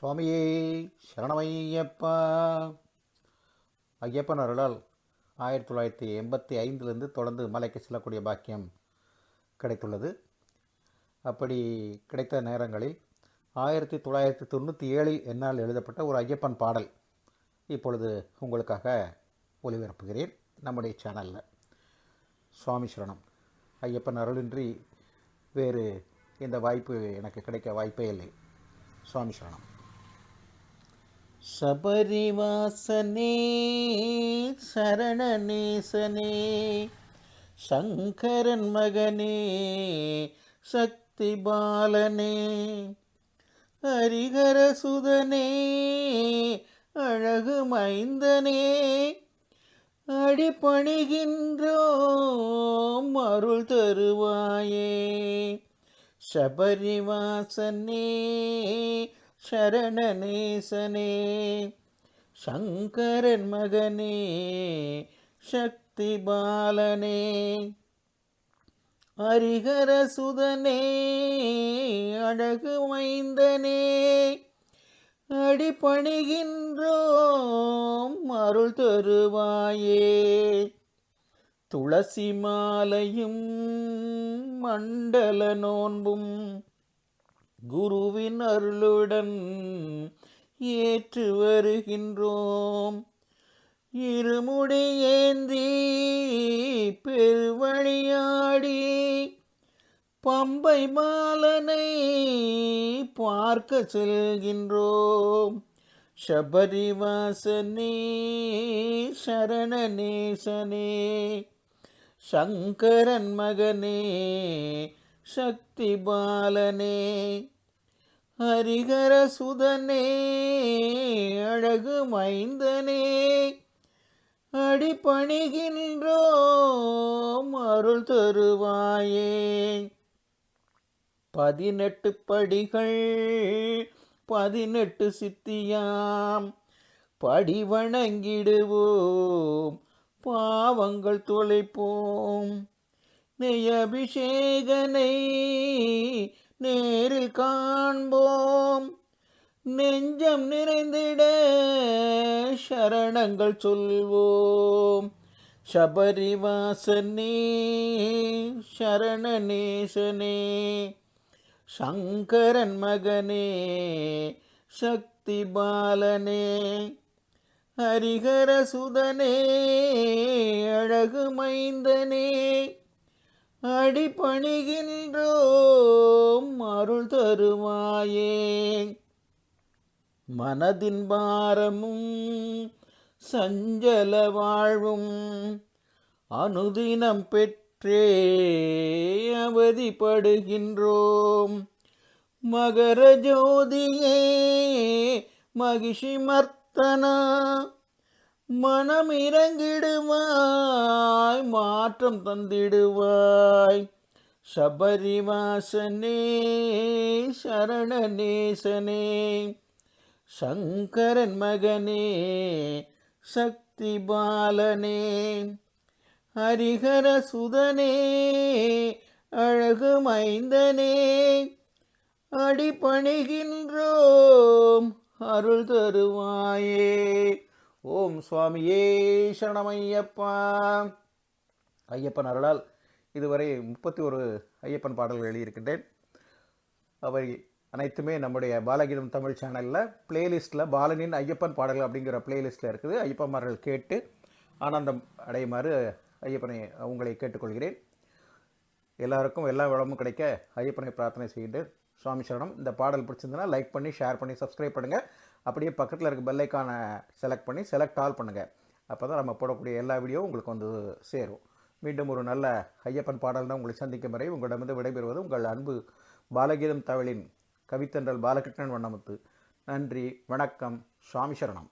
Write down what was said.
சுவாமியே சரணமையப்பா. ஐயப்பன் அருளால் ஆயிரத்தி தொள்ளாயிரத்தி எண்பத்தி ஐந்திலிருந்து தொடர்ந்து மலைக்கு செல்லக்கூடிய பாக்கியம் கிடைத்துள்ளது. அப்படி கிடைத்த நேரங்களில் ஆயிரத்தி தொள்ளாயிரத்தி தொண்ணூற்றி ஏழில் என்னால் எழுதப்பட்ட ஒரு ஐயப்பன் பாடல் இப்பொழுது உங்களுக்காக ஒளிபரப்புகிறேன் நம்முடைய சேனலில் சுவாமி சரணம். ஐயப்பன் அருளின்றி வேறு இந்த வாய்ப்பு எனக்கு கிடைக்க வாய்ப்பே இல்லை. சுவாமி சரணம். சபரிவாசனே சரணநேசனே சங்கரன் மகனே சக்தி பாலனே ஹரிகர சுதனே அழகு மைந்தனே அடிப்பணிகின்றோம் அருள் தருவாயே சபரிவாசனே சரணநேசனே சங்கரன் மகனே சக்தி பாலனே ஹரிகர சுதனே அழகு வைந்தனே அடிப்பணிகின்றோம் அருள் தருவாயே. துளசி மாலையும் மண்டல நோன்பும் குருவின் அருளுடன் ஏற்று வருகின்றோம். இருமுடி ஏந்தி பெருவழியாடி பம்பை மாலனை பார்க்க செல்கின்றோம். சபரிவாசனே சரணநேசனே சங்கரன் மகனே சக்தி பாலனே ஹரிகர சுதனே அழகு மைந்தனே அடிபணிகின்றோம் அருள் தருவாயே. பதினெட்டு படிகள் பதினெட்டு சித்தியாம் படி வணங்கிடுவோம் பாவங்கள் தொலைப்போம். நெய் அபிஷேகனை நேரில் காண்போம். நெஞ்சம் நிறைந்திட சரணங்கள் சொல்வோம். சபரிவாசனே சரணநேசனே சங்கரன் மகனே சக்தி பாலனே ஹரிகர சுதனே அழகு மைந்தனே அடிபணிகின்றோம் அருள் தருவாயே. மனதின் பாரமும் சஞ்சல வாழ்வும் அனுதினம் பெற்றே அவதிப்படுகின்றோம். மகர ஜோதியே மகிஷி மர்த்தனா மனம் இறங்கிடுவாய் மாற்றம் தந்திடுவாய். சபரிவாசனே சரணநேசனே சங்கரன் மகனே சக்தி பாலனே ஹரிஹர சுதனே அழகு மைந்தனே அடிபணிகின்றோம் அருள் தருவாயே. ஓம் சுவாமியே சரணமையப்பா. ஐயப்பன் அருளால் இதுவரை முப்பத்தி ஒரு ஐயப்பன் பாடல்கள் எழுதியிருக்கின்றேன். அவை அனைத்துமே நம்முடைய பாலகீதம் தமிழ் சேனலில் பிளேலிஸ்ட்டில் பாலனின் ஐயப்பன் பாடல்கள் அப்படிங்கிற பிளேலிஸ்ட்டில் இருக்குது. ஐயப்பன்மார்கள் கேட்டு ஆனந்தம் அடையுமாறு ஐயப்பனை உங்களை கேட்டுக்கொள்கிறேன். எல்லாருக்கும் எல்லா வளமும் கிடைக்க ஐயப்பனை பிரார்த்தனை செய்கின்றேன் சுவாமி சரணம். இந்த பாடல் பிடிச்சிருந்தனா லைக் பண்ணி ஷேர் பண்ணி சப்ஸ்கிரைப் பண்ணுங்கள் அப்படியே பக்கத்தில் இருக்க பெல்லைக்கானை செலக்ட் பண்ணி செலக்ட் ஆல் பண்ணுங்கள் அப்போ தான் நம்ம போடக்கூடிய எல்லா வீடியோவும் உங்களுக்கு வந்து சேரும். மீண்டும் ஒரு நல்ல ஐயப்பன் பாடல் தான் உங்களை சந்திக்கும் வரை உங்களிடமிருந்து விடைபெறுவது உங்கள் அன்பு பாலகீதம் தவளின் கவித்தன்றல் பாலகிருஷ்ணன் வண்ணமுத்து. நன்றி வணக்கம் சுவாமி சரணம்.